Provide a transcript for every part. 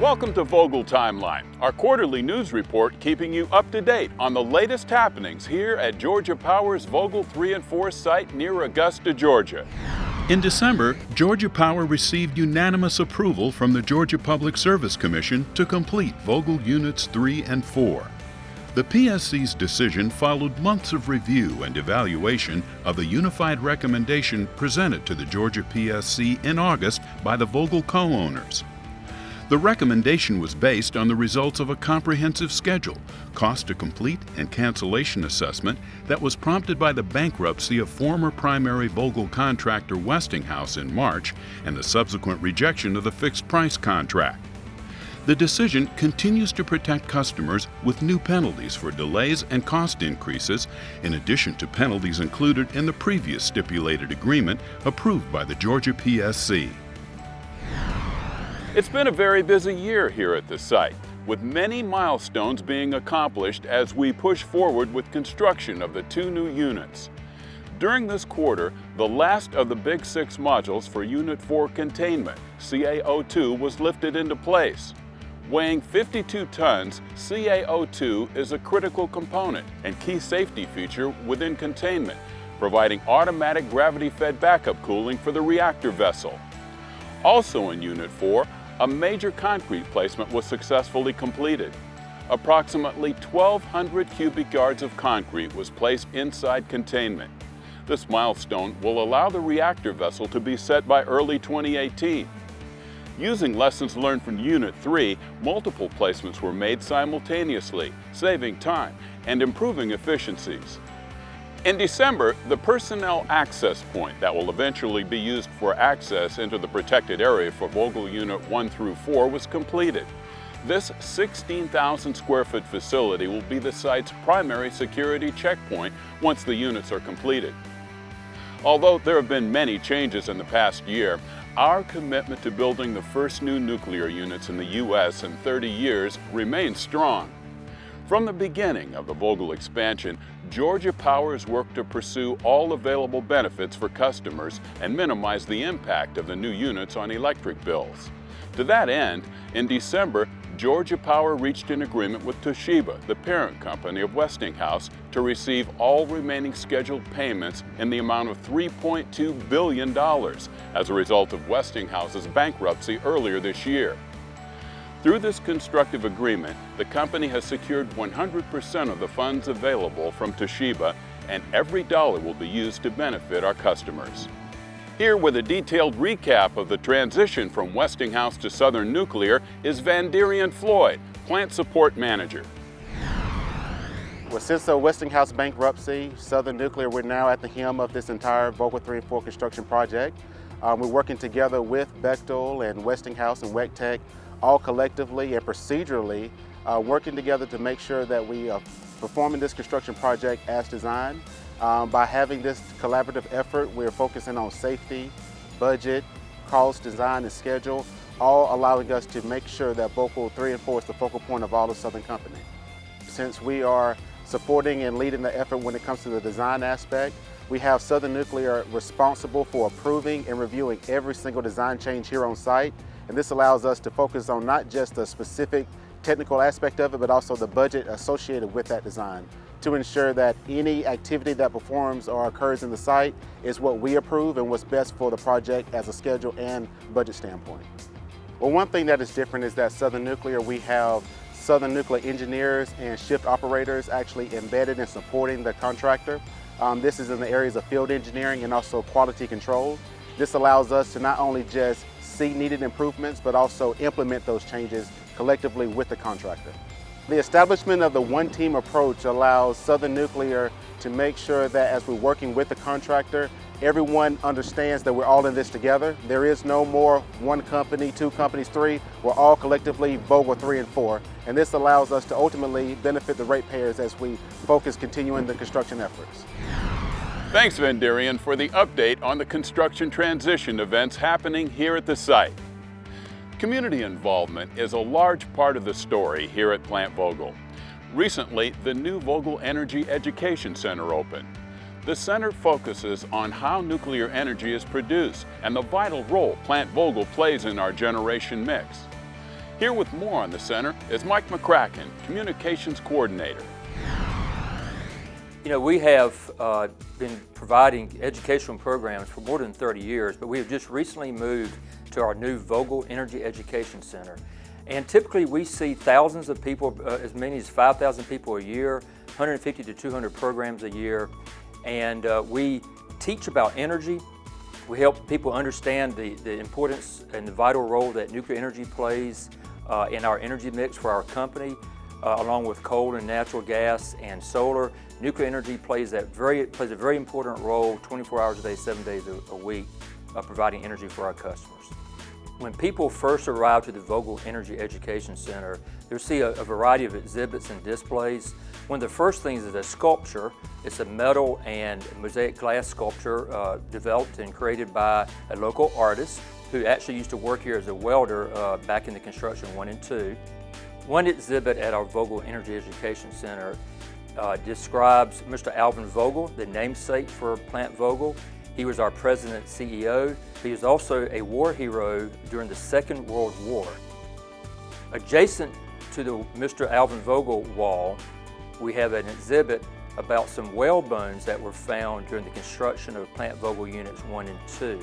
Welcome to Vogtle Timeline, our quarterly news report keeping you up to date on the latest happenings here at Georgia Power's Vogtle 3 and 4 site near Augusta, Georgia. In December, Georgia Power received unanimous approval from the Georgia Public Service Commission to complete Vogtle Units 3 and 4. The PSC's decision followed months of review and evaluation of the unified recommendation presented to the Georgia PSC in August by the Vogtle co-owners. The recommendation was based on the results of a comprehensive schedule, cost to complete, and cancellation assessment that was prompted by the bankruptcy of former primary Vogtle contractor Westinghouse in March and the subsequent rejection of the fixed price contract. The decision continues to protect customers with new penalties for delays and cost increases, in addition to penalties included in the previous stipulated agreement approved by the Georgia PSC. It's been a very busy year here at the site, with many milestones being accomplished as we push forward with construction of the two new units. During this quarter, the last of the Big Six modules for Unit 4 containment, CA02, was lifted into place. Weighing 52 tons, CA02 is a critical component and key safety feature within containment, providing automatic gravity-fed backup cooling for the reactor vessel. Also in Unit 4, a major concrete placement was successfully completed. Approximately 1,200 cubic yards of concrete was placed inside containment. This milestone will allow the reactor vessel to be set by early 2018. Using lessons learned from Unit 3, multiple placements were made simultaneously, saving time and improving efficiencies. In December, the personnel access point that will eventually be used for access into the protected area for Vogtle Unit 1 through 4 was completed. This 16,000 square foot facility will be the site's primary security checkpoint once the units are completed. Although there have been many changes in the past year, our commitment to building the first new nuclear units in the U.S. in 30 years remains strong. From the beginning of the Vogtle expansion, Georgia Power has worked to pursue all available benefits for customers and minimize the impact of the new units on electric bills. To that end, in December, Georgia Power reached an agreement with Toshiba, the parent company of Westinghouse, to receive all remaining scheduled payments in the amount of $3.2 billion as a result of Westinghouse's bankruptcy earlier this year. Through this constructive agreement, the company has secured 100% of the funds available from Toshiba and every dollar will be used to benefit our customers. Here with a detailed recap of the transition from Westinghouse to Southern Nuclear is Vanderian Floyd, Plant Support Manager. Well, since the Westinghouse bankruptcy, Southern Nuclear, we're now at the helm of this entire Vogtle 3 and 4 construction project. Um, we're working together with Bechtel and Westinghouse and WECTEC all collectively and procedurally uh, working together to make sure that we are performing this construction project as designed. Um, by having this collaborative effort, we're focusing on safety, budget, cost, design, and schedule, all allowing us to make sure that Vogtle 3 and 4 is the focal point of all of Southern Company. Since we are supporting and leading the effort when it comes to the design aspect, we have Southern Nuclear responsible for approving and reviewing every single design change here on site and this allows us to focus on not just the specific technical aspect of it, but also the budget associated with that design to ensure that any activity that performs or occurs in the site is what we approve and what's best for the project as a schedule and budget standpoint. Well, one thing that is different is that Southern Nuclear, we have Southern Nuclear engineers and shift operators actually embedded in supporting the contractor. Um, this is in the areas of field engineering and also quality control. This allows us to not only just see needed improvements, but also implement those changes collectively with the contractor. The establishment of the one-team approach allows Southern Nuclear to make sure that as we're working with the contractor, everyone understands that we're all in this together. There is no more one company, two companies, three. We're all collectively Vogtle 3 and 4. And this allows us to ultimately benefit the ratepayers as we focus continuing the construction efforts. Thanks, Vanderian, for the update on the construction transition events happening here at the site. Community involvement is a large part of the story here at Plant Vogtle. Recently, the new Vogtle Energy Education Center opened. The center focuses on how nuclear energy is produced and the vital role Plant Vogtle plays in our generation mix. Here with more on the center is Mike McCracken, Communications Coordinator. You know, we have uh, been providing educational programs for more than 30 years, but we have just recently moved to our new Vogtle Energy Education Center. And typically we see thousands of people, uh, as many as 5,000 people a year, 150 to 200 programs a year. And uh, we teach about energy. We help people understand the, the importance and the vital role that nuclear energy plays uh, in our energy mix for our company, uh, along with coal and natural gas and solar. Nuclear energy plays, that very, plays a very important role 24 hours a day, seven days a, a week, uh, providing energy for our customers. When people first arrive to the Vogtle Energy Education Center, they'll see a, a, variety of exhibits and displays. One of the first things is a sculpture. It's a metal and mosaic glass sculpture uh, developed and created by a local artist who actually used to work here as a welder uh, back in the construction one and two. One exhibit at our Vogtle Energy Education Center uh, describes Mr. Alvin Vogtle, the namesake for Plant Vogtle, he was our president CEO. He was also a war hero during the Second World War. Adjacent to the Mr. Alvin Vogtle wall, we have an exhibit about some whale bones that were found during the construction of Plant Vogtle Units 1 and 2.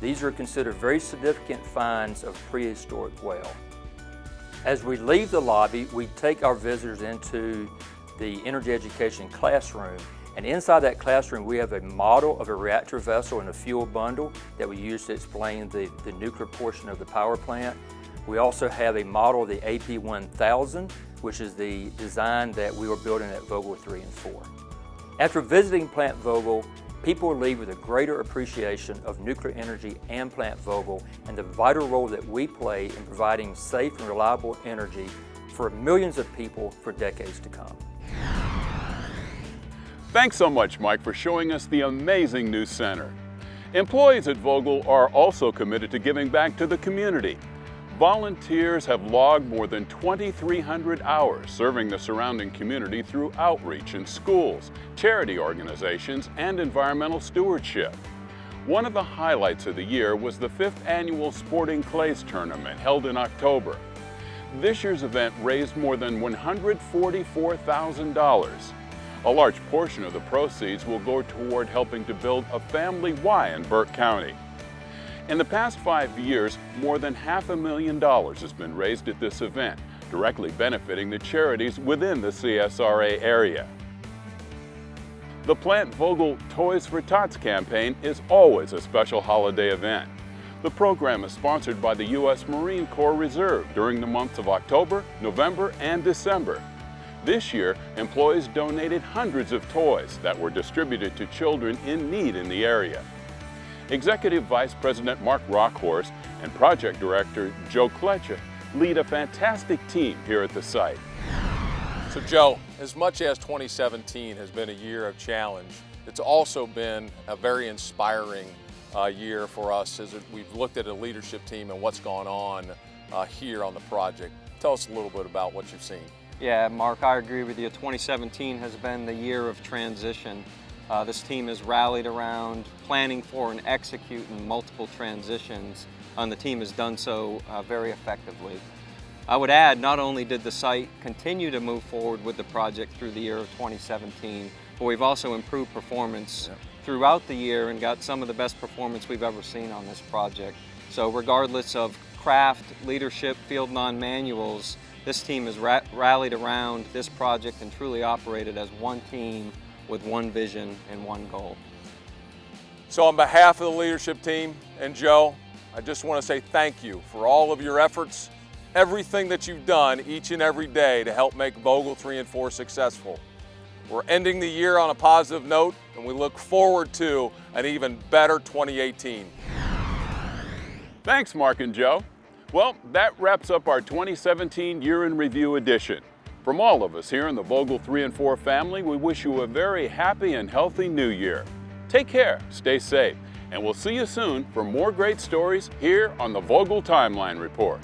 These are considered very significant finds of prehistoric whale. As we leave the lobby, we take our visitors into the energy education classroom and inside that classroom, we have a model of a reactor vessel and a fuel bundle that we use to explain the, the nuclear portion of the power plant. We also have a model of the AP1000, which is the design that we were building at Vogtle 3 and 4. After visiting Plant Vogtle, people will leave with a greater appreciation of nuclear energy and Plant Vogtle and the vital role that we play in providing safe and reliable energy for millions of people for decades to come. Thanks so much, Mike, for showing us the amazing new center. Employees at Vogtle are also committed to giving back to the community. Volunteers have logged more than 2,300 hours serving the surrounding community through outreach in schools, charity organizations, and environmental stewardship. One of the highlights of the year was the fifth annual Sporting Clays Tournament held in October. This year's event raised more than $144,000. A large portion of the proceeds will go toward helping to build a family Y in Burke County. In the past five years, more than half a million dollars has been raised at this event, directly benefiting the charities within the CSRA area. The Plant Vogtle Toys for Tots campaign is always a special holiday event. The program is sponsored by the U.S. Marine Corps Reserve during the months of October, November, and December. This year, employees donated hundreds of toys that were distributed to children in need in the area. Executive Vice President Mark Rauckhorst and Project Director Joe Kletcha lead a fantastic team here at the site. So Joe, as much as 2017 has been a year of challenge, it's also been a very inspiring uh, year for us as we've looked at a leadership team and what's gone on uh, here on the project. Tell us a little bit about what you've seen. Yeah, Mark, I agree with you. 2017 has been the year of transition. Uh, this team has rallied around planning for and executing multiple transitions, and the team has done so uh, very effectively. I would add, not only did the site continue to move forward with the project through the year of 2017, but we've also improved performance yeah. throughout the year and got some of the best performance we've ever seen on this project. So regardless of craft, leadership, field non-manuals, this team has ra rallied around this project and truly operated as one team with one vision and one goal. So on behalf of the leadership team and Joe, I just want to say thank you for all of your efforts, everything that you've done each and every day to help make Vogtle 3 and 4 successful. We're ending the year on a positive note and we look forward to an even better 2018. Thanks, Mark and Joe. Well, that wraps up our 2017 Year in Review edition. From all of us here in the Vogtle 3 and 4 family, we wish you a very happy and healthy new year. Take care, stay safe, and we'll see you soon for more great stories here on the Vogtle Timeline Report.